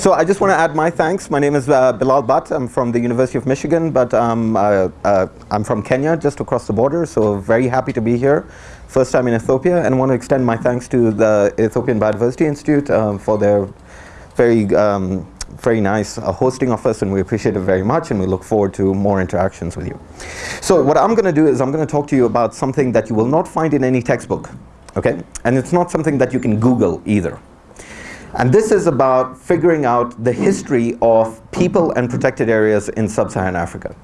So I just want to add my thanks. My name is uh, Bilal Butt. I'm from the University of Michigan, but um, uh, uh, I'm from Kenya, just across the border, so very happy to be here. First time in Ethiopia, and want to extend my thanks to the Ethiopian Biodiversity Institute um, for their very, um, very nice uh, hosting of us, and we appreciate it very much, and we look forward to more interactions with you. So what I'm going to do is I'm going to talk to you about something that you will not find in any textbook, okay? And it's not something that you can Google either. And this is about figuring out the history of people and protected areas in sub-Saharan Africa.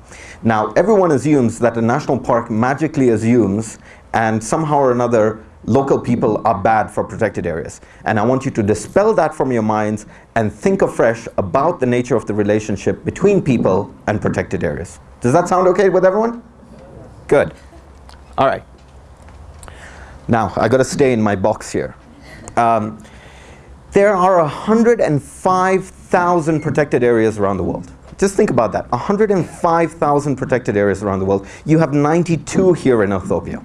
Now, everyone assumes that a national park magically assumes and somehow or another local people are bad for protected areas. And I want you to dispel that from your minds and think afresh about the nature of the relationship between people and protected areas. Does that sound okay with everyone? Good. All right. Now, I got to stay in my box here. Um, there are 105,000 protected areas around the world. Just think about that, 105,000 protected areas around the world. You have 92 here in Ethiopia.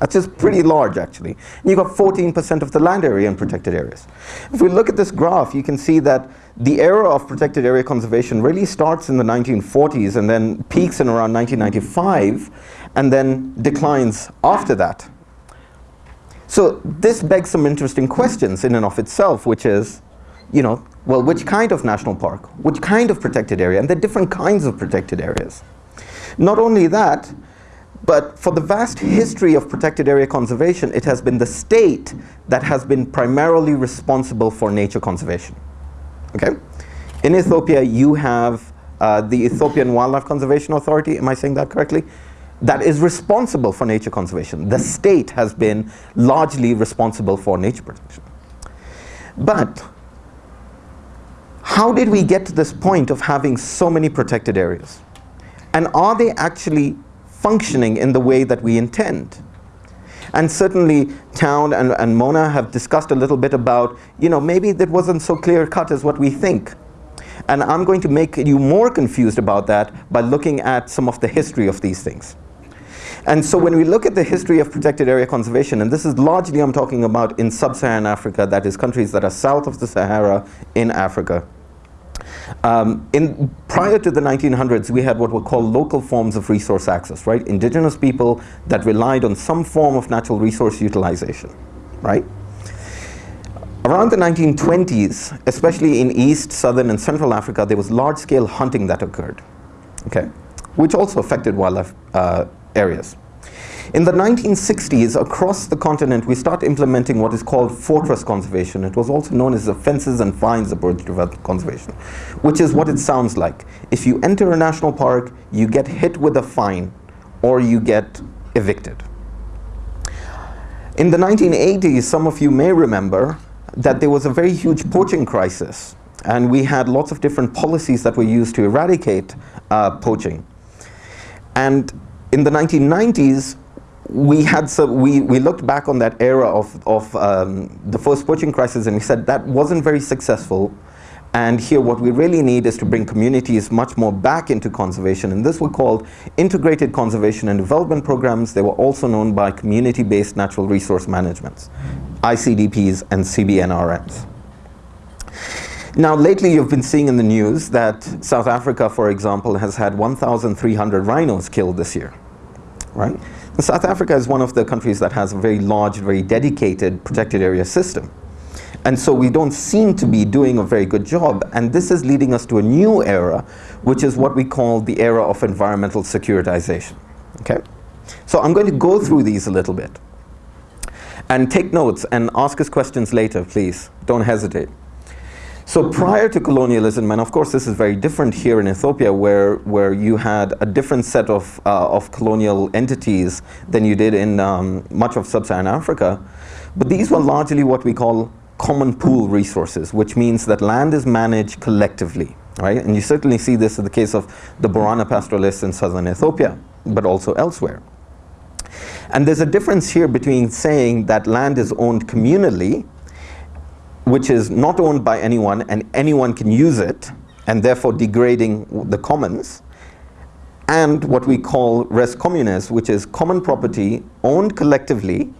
That's just pretty large actually. And you've got 14% of the land area in protected areas. If we look at this graph, you can see that the era of protected area conservation really starts in the 1940s and then peaks in around 1995 and then declines after that. So this begs some interesting questions in and of itself, which is, you know, well, which kind of national park? Which kind of protected area? And the different kinds of protected areas. Not only that, but for the vast history of protected area conservation, it has been the state that has been primarily responsible for nature conservation. Okay? In Ethiopia, you have uh, the Ethiopian Wildlife Conservation Authority, am I saying that correctly? That is responsible for nature conservation. The state has been largely responsible for nature protection. But how did we get to this point of having so many protected areas? And are they actually functioning in the way that we intend? And certainly Town and, and Mona have discussed a little bit about, you know, maybe that wasn't so clear cut as what we think. And I'm going to make you more confused about that by looking at some of the history of these things. And so when we look at the history of protected area conservation, and this is largely I'm talking about in sub-Saharan Africa, that is countries that are south of the Sahara in Africa. Um, in, prior to the 1900s, we had what were called local forms of resource access, right? Indigenous people that relied on some form of natural resource utilization, right? Around the 1920s, especially in East, Southern, and Central Africa, there was large-scale hunting that occurred, okay? Which also affected wildlife uh, areas. In the 1960s, across the continent, we start implementing what is called fortress conservation. It was also known as the fences and fines approach to conservation, which is what it sounds like. If you enter a national park, you get hit with a fine or you get evicted. In the 1980s, some of you may remember that there was a very huge poaching crisis and we had lots of different policies that were used to eradicate uh, poaching. And in the 1990s, we had some, we, we looked back on that era of, of um, the first poaching crisis and we said that wasn't very successful. And here what we really need is to bring communities much more back into conservation. And this were called integrated conservation and development programs. They were also known by community-based natural resource managements, ICDPs and CBNRMs. Now lately you've been seeing in the news that South Africa, for example, has had 1,300 rhinos killed this year, right? And South Africa is one of the countries that has a very large, very dedicated protected area system. And so we don't seem to be doing a very good job. And this is leading us to a new era, which is what we call the era of environmental securitization. Okay? So I'm going to go through these a little bit. And take notes and ask us questions later, please. Don't hesitate. So prior to colonialism, and of course this is very different here in Ethiopia where, where you had a different set of, uh, of colonial entities than you did in um, much of sub-Saharan Africa, but these were largely what we call common pool resources, which means that land is managed collectively, right? And you certainly see this in the case of the Borana pastoralists in southern Ethiopia, but also elsewhere. And there's a difference here between saying that land is owned communally, which is not owned by anyone and anyone can use it and therefore degrading the commons and what we call res communis which is common property owned collectively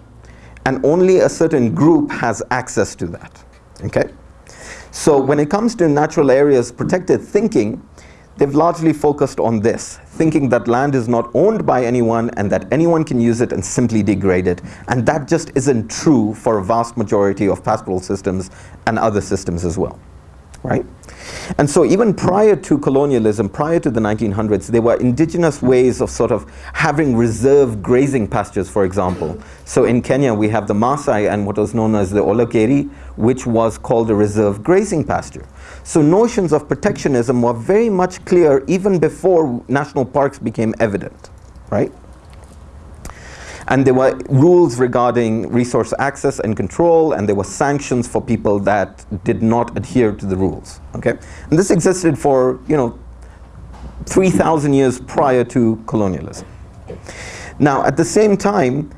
and only a certain group has access to that okay? So when it comes to natural areas protected thinking, they've largely focused on this, thinking that land is not owned by anyone and that anyone can use it and simply degrade it. And that just isn't true for a vast majority of pastoral systems and other systems as well, right? And so even prior to colonialism, prior to the 1900s, there were indigenous ways of sort of having reserve grazing pastures, for example. So in Kenya, we have the Maasai and what was known as the Olokeri, which was called a reserve grazing pasture. So notions of protectionism were very much clear even before national parks became evident, right? And there were rules regarding resource access and control, and there were sanctions for people that did not adhere to the rules. Okay? And this existed for, you know, 3,000 years prior to colonialism. Now, at the same time,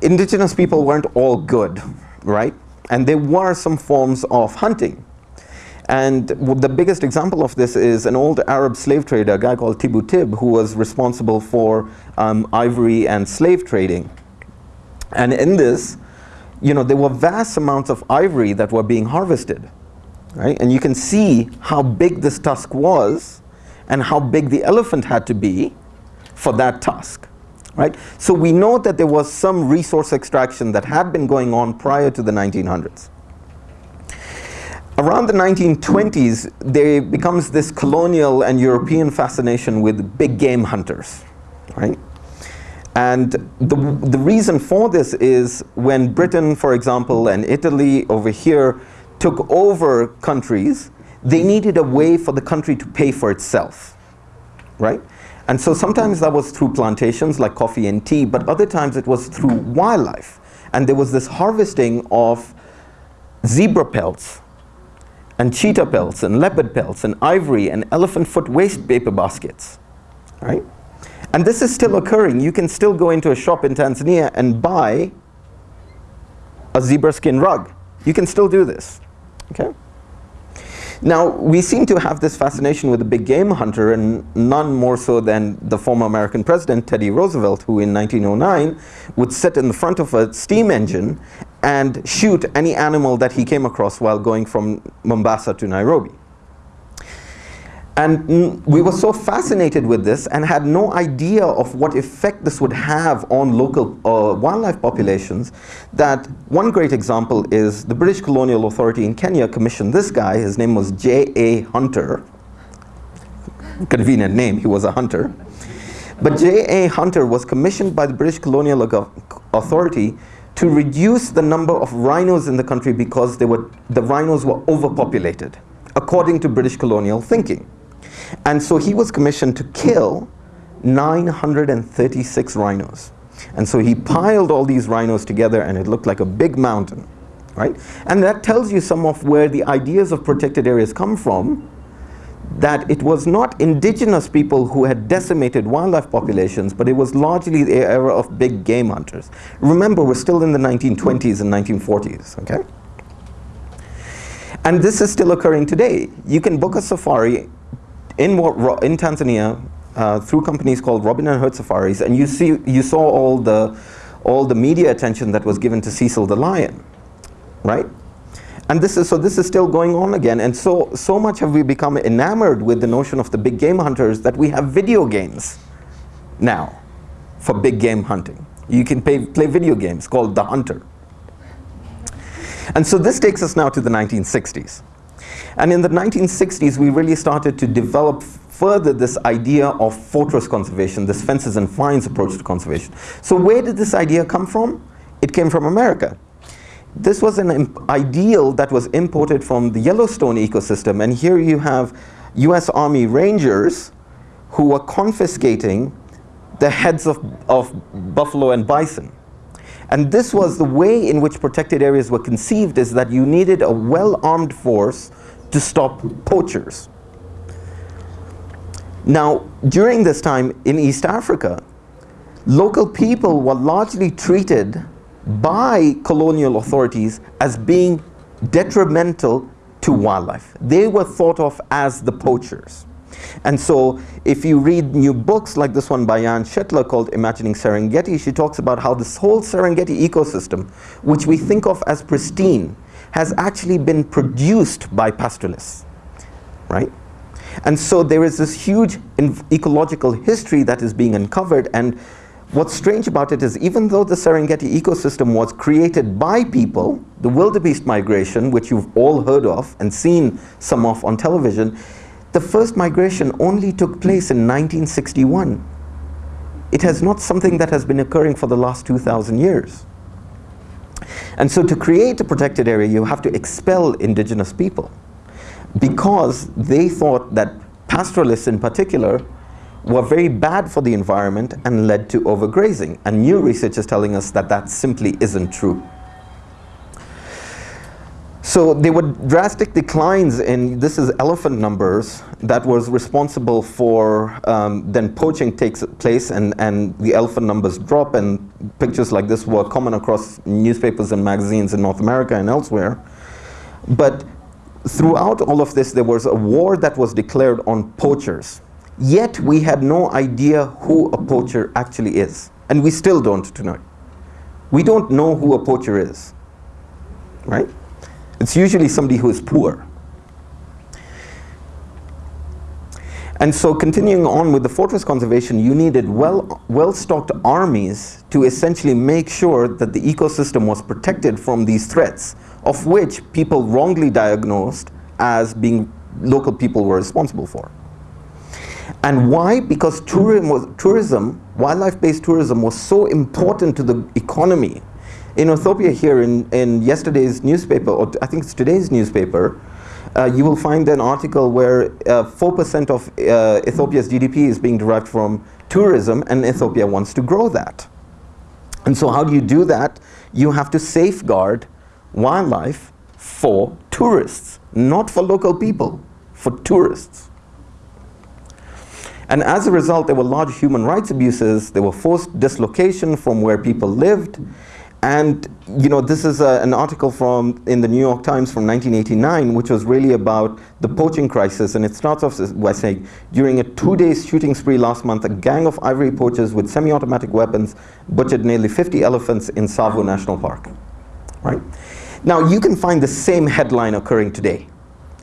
indigenous people weren't all good, right? And there were some forms of hunting. And the biggest example of this is an old Arab slave trader, a guy called Tippu Tip, who was responsible for um, ivory and slave trading. And in this, you know, there were vast amounts of ivory that were being harvested, right? And you can see how big this tusk was and how big the elephant had to be for that tusk, right? So we know that there was some resource extraction that had been going on prior to the 1900s. Around the 1920s, there becomes this colonial and European fascination with big game hunters, right? And the, the reason for this is when Britain, for example, and Italy over here took over countries, they needed a way for the country to pay for itself, right? And so sometimes that was through plantations like coffee and tea, but other times it was through wildlife. And there was this harvesting of zebra pelts and cheetah pelts and leopard pelts and ivory and elephant foot waste paper baskets, right? And this is still occurring. You can still go into a shop in Tanzania and buy a zebra skin rug. You can still do this, okay? Now, we seem to have this fascination with the big game hunter and none more so than the former American president, Teddy Roosevelt, who in 1909 would sit in the front of a steam engine and shoot any animal that he came across while going from Mombasa to Nairobi. And we were so fascinated with this and had no idea of what effect this would have on local uh, wildlife populations that one great example is the British Colonial Authority in Kenya commissioned this guy, his name was J.A. Hunter. Convenient name, he was a hunter. But J.A. Hunter was commissioned by the British Colonial Authority to reduce the number of rhinos in the country because they were, the rhinos were overpopulated, according to British colonial thinking. And so he was commissioned to kill 936 rhinos. And so he piled all these rhinos together and it looked like a big mountain, right? And that tells you some of where the ideas of protected areas come from, that it was not indigenous people who had decimated wildlife populations, but it was largely the era of big game hunters. Remember, we're still in the 1920s and 1940s, okay? And this is still occurring today. You can book a safari in, in Tanzania uh, through companies called Robin and Hood Safaris, and you see you saw all the all the media attention that was given to Cecil the lion, right? And this is so this is still going on again, and so so much have we become enamored with the notion of the big game hunters that we have video games now for big game hunting. You can pay, play video games called The Hunter. And so this takes us now to the 1960s. And in the 1960s, we really started to develop further this idea of fortress conservation, this fences and fines approach to conservation. So where did this idea come from? It came from America. This was an ideal that was imported from the Yellowstone ecosystem. And here you have US Army Rangers who were confiscating the heads of, of buffalo and bison. And this was the way in which protected areas were conceived is that you needed a well-armed force to stop poachers. Now, during this time in East Africa, local people were largely treated by colonial authorities as being detrimental to wildlife. They were thought of as the poachers. And so if you read new books like this one by Jan Shetler called Imagining Serengeti, she talks about how this whole Serengeti ecosystem, which we think of as pristine, has actually been produced by pastoralists, right? And so there is this huge ecological history that is being uncovered and what's strange about it is even though the Serengeti ecosystem was created by people, the wildebeest migration, which you've all heard of and seen some of on television, the first migration only took place in 1961. It has not something that has been occurring for the last 2,000 years. And so to create a protected area, you have to expel indigenous people because they thought that pastoralists in particular were very bad for the environment and led to overgrazing. And new research is telling us that that simply isn't true. So there were drastic declines in, this is elephant numbers, that was responsible for um, then poaching takes place and, and the elephant numbers drop and pictures like this were common across newspapers and magazines in North America and elsewhere. But throughout all of this there was a war that was declared on poachers. Yet we had no idea who a poacher actually is. And we still don't tonight. We don't know who a poacher is, right? It's usually somebody who is poor. And so continuing on with the fortress conservation, you needed well, well-stocked armies to essentially make sure that the ecosystem was protected from these threats, of which people wrongly diagnosed as being local people were responsible for. And why? Because tourism, was, tourism wildlife-based tourism was so important to the economy in Ethiopia here in, in yesterday's newspaper, or I think it's today's newspaper, uh, you will find an article where 4% uh, of uh, Ethiopia's GDP is being derived from tourism and Ethiopia wants to grow that. And so how do you do that? You have to safeguard wildlife for tourists, not for local people, for tourists. And as a result, there were large human rights abuses, there were forced dislocation from where people lived, and you know, this is a, an article from in the New York Times from 1989, which was really about the poaching crisis. And it starts off by saying, during a two-day shooting spree last month, a gang of ivory poachers with semi-automatic weapons butchered nearly 50 elephants in Tsavo National Park. Right? Now, you can find the same headline occurring today.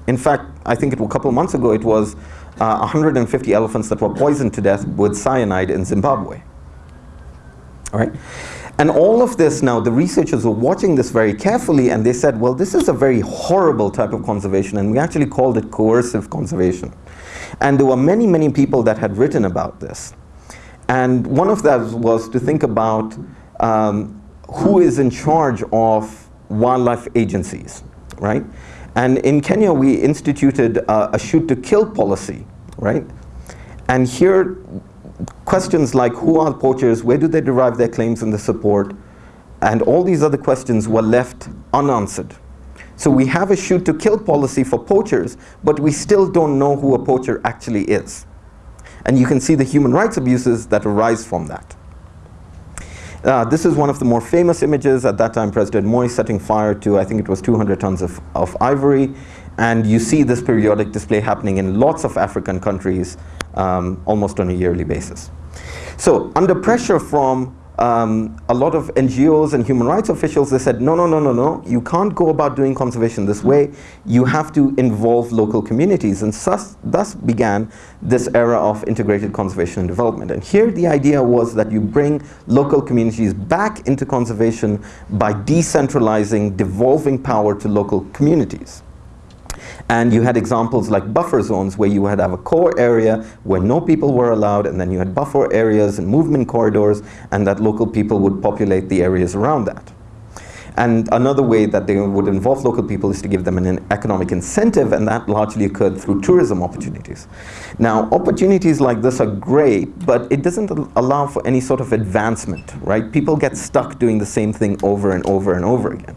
In fact, I think it, was a couple of months ago, it was uh, 150 elephants that were poisoned to death with cyanide in Zimbabwe. All right? And all of this now, the researchers were watching this very carefully and they said, well, this is a very horrible type of conservation and we actually called it coercive conservation. And there were many, many people that had written about this. And one of those was to think about um, who is in charge of wildlife agencies, right? And in Kenya, we instituted uh, a shoot to kill policy, right? And here, questions like who are poachers, where do they derive their claims and the support, and all these other questions were left unanswered. So we have a shoot to kill policy for poachers, but we still don't know who a poacher actually is. And you can see the human rights abuses that arise from that. Uh, this is one of the more famous images. At that time, President Moi setting fire to, I think it was 200 tons of, of ivory. And you see this periodic display happening in lots of African countries um, almost on a yearly basis. So under pressure from um, a lot of NGOs and human rights officials, they said, no, no, no, no, no, you can't go about doing conservation this way. You have to involve local communities. And thus, thus began this era of integrated conservation and development. And here the idea was that you bring local communities back into conservation by decentralizing, devolving power to local communities. And you had examples like buffer zones where you had have a core area where no people were allowed and then you had buffer areas and movement corridors and that local people would populate the areas around that. And another way that they would involve local people is to give them an economic incentive and that largely occurred through tourism opportunities. Now opportunities like this are great but it doesn't allow for any sort of advancement, right? People get stuck doing the same thing over and over and over again.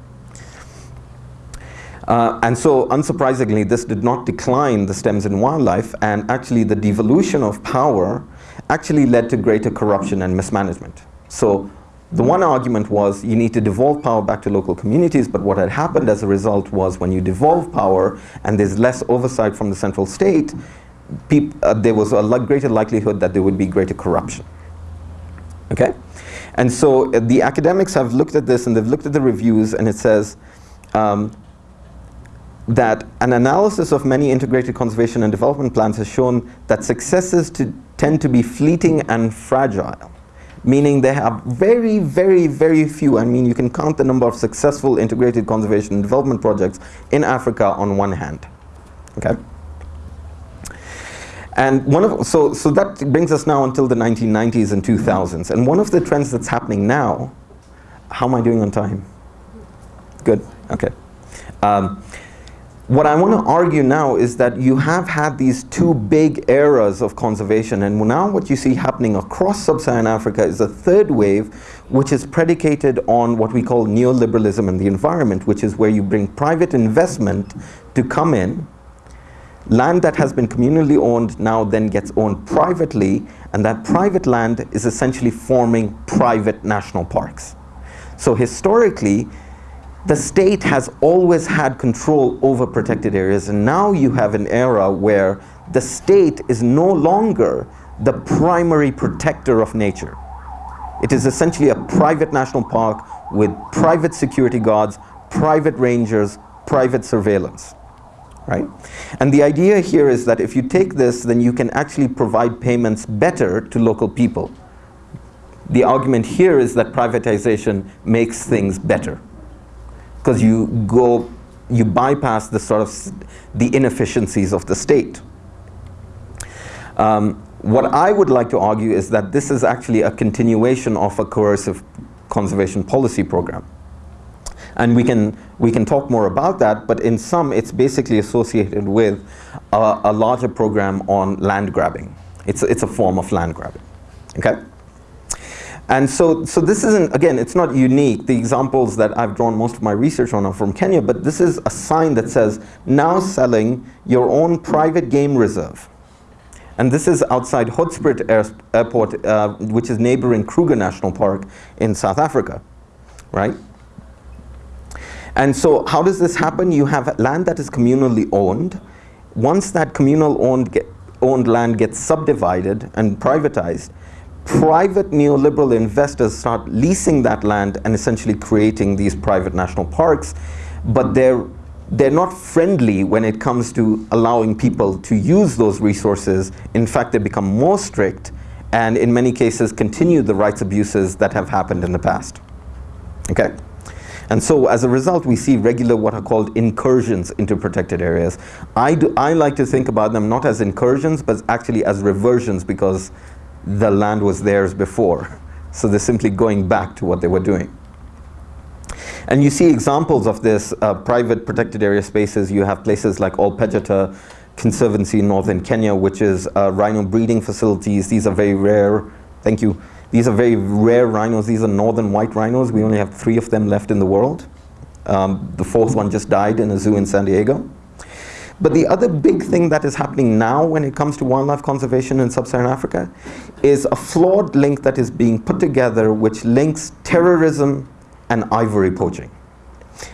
Uh, and so, unsurprisingly, this did not decline the stems in wildlife, and actually the devolution of power actually led to greater corruption and mismanagement. So, the one argument was you need to devolve power back to local communities, but what had happened as a result was when you devolve power and there's less oversight from the central state, uh, there was a greater likelihood that there would be greater corruption. Okay? And so uh, the academics have looked at this and they've looked at the reviews and it says um, that an analysis of many integrated conservation and development plans has shown that successes to tend to be fleeting and fragile meaning they have very, very, very few. I mean, you can count the number of successful integrated conservation and development projects in Africa on one hand. Okay. And one of, so, so that brings us now until the 1990s and 2000s. And one of the trends that's happening now, how am I doing on time? Good, okay. Um, what I want to argue now is that you have had these two big eras of conservation and now what you see happening across sub-Saharan Africa is a third wave which is predicated on what we call neoliberalism and the environment which is where you bring private investment to come in land that has been communally owned now then gets owned privately and that private land is essentially forming private national parks. So historically the state has always had control over protected areas and now you have an era where the state is no longer the primary protector of nature. It is essentially a private national park with private security guards, private rangers, private surveillance. Right? And the idea here is that if you take this, then you can actually provide payments better to local people. The argument here is that privatization makes things better because you go, you bypass the sort of the inefficiencies of the state. Um, what I would like to argue is that this is actually a continuation of a coercive conservation policy program. And we can, we can talk more about that, but in sum, it's basically associated with a, a larger program on land grabbing. It's, it's a form of land grabbing, okay? And so, so this isn't, again, it's not unique. The examples that I've drawn most of my research on are from Kenya, but this is a sign that says, now selling your own private game reserve. And this is outside Hoedspruit Air Airport, uh, which is neighboring Kruger National Park in South Africa, right? And so how does this happen? You have land that is communally owned. Once that communal owned, owned land gets subdivided and privatized, private neoliberal investors start leasing that land and essentially creating these private national parks, but they're they're not friendly when it comes to allowing people to use those resources. In fact, they become more strict and in many cases continue the rights abuses that have happened in the past. Okay? And so as a result, we see regular what are called incursions into protected areas. I, do, I like to think about them not as incursions, but actually as reversions because the land was theirs before. So they're simply going back to what they were doing. And you see examples of this uh, private protected area spaces. You have places like Ol Pejeta Conservancy in northern Kenya, which is uh, rhino breeding facilities. These are very rare. Thank you. These are very rare rhinos. These are northern white rhinos. We only have three of them left in the world. Um, the fourth one just died in a zoo in San Diego. But the other big thing that is happening now when it comes to wildlife conservation in sub-Saharan Africa is a flawed link that is being put together which links terrorism and ivory poaching.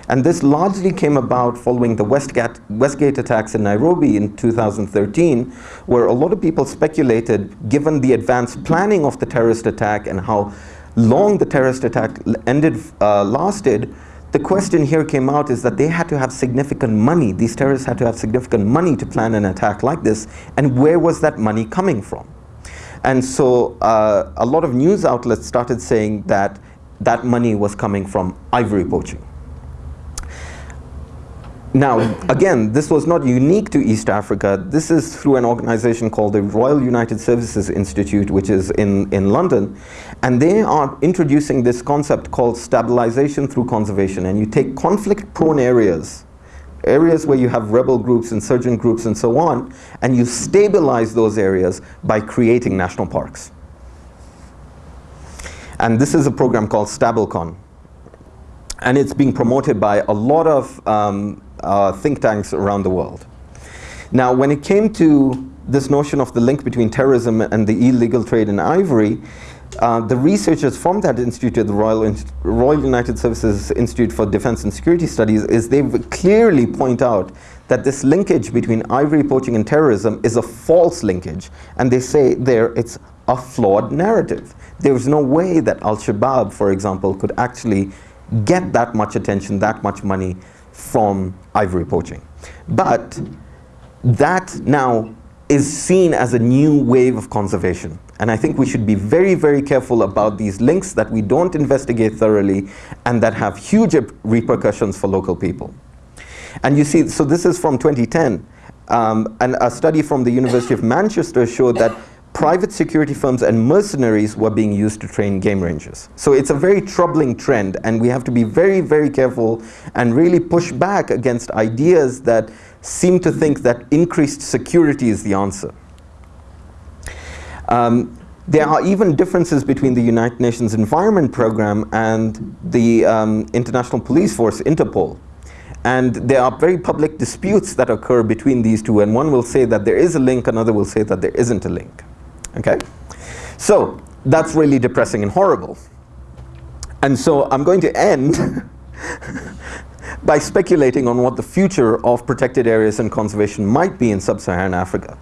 And this largely came about following the Westgate, Westgate attacks in Nairobi in 2013, where a lot of people speculated, given the advanced planning of the terrorist attack and how long the terrorist attack ended, uh, lasted, the question here came out is that they had to have significant money. These terrorists had to have significant money to plan an attack like this. And where was that money coming from? And so uh, a lot of news outlets started saying that that money was coming from ivory poaching. Now, again, this was not unique to East Africa. This is through an organization called the Royal United Services Institute, which is in, in London. And they are introducing this concept called stabilization through conservation. And you take conflict-prone areas, areas where you have rebel groups, insurgent groups, and so on, and you stabilize those areas by creating national parks. And this is a program called StabilCon. And it's being promoted by a lot of um, uh, think tanks around the world. Now, when it came to this notion of the link between terrorism and the illegal trade in ivory, uh, the researchers from that institute, the Royal, Royal United Services Institute for Defense and Security Studies, is they clearly point out that this linkage between ivory poaching and terrorism is a false linkage. And they say there it's a flawed narrative. There's no way that Al-Shabaab, for example, could actually get that much attention, that much money from ivory poaching. But that now is seen as a new wave of conservation. And I think we should be very, very careful about these links that we don't investigate thoroughly and that have huge repercussions for local people. And you see, so this is from 2010. Um, and a study from the University of Manchester showed that private security firms and mercenaries were being used to train game rangers. So it's a very troubling trend and we have to be very, very careful and really push back against ideas that seem to think that increased security is the answer. Um, there are even differences between the United Nations Environment Programme and the um, International Police Force, Interpol. And there are very public disputes that occur between these two and one will say that there is a link, another will say that there isn't a link. Okay? So that's really depressing and horrible. And so I'm going to end by speculating on what the future of protected areas and conservation might be in sub-Saharan Africa.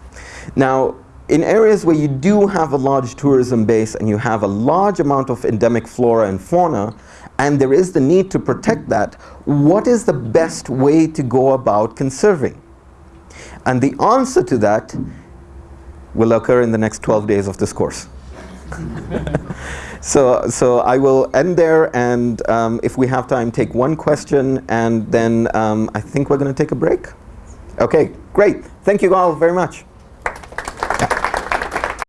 Now, in areas where you do have a large tourism base and you have a large amount of endemic flora and fauna, and there is the need to protect that, what is the best way to go about conserving? And the answer to that will occur in the next 12 days of this course. so, so I will end there and um, if we have time, take one question and then um, I think we're going to take a break. Okay, great. Thank you all very much.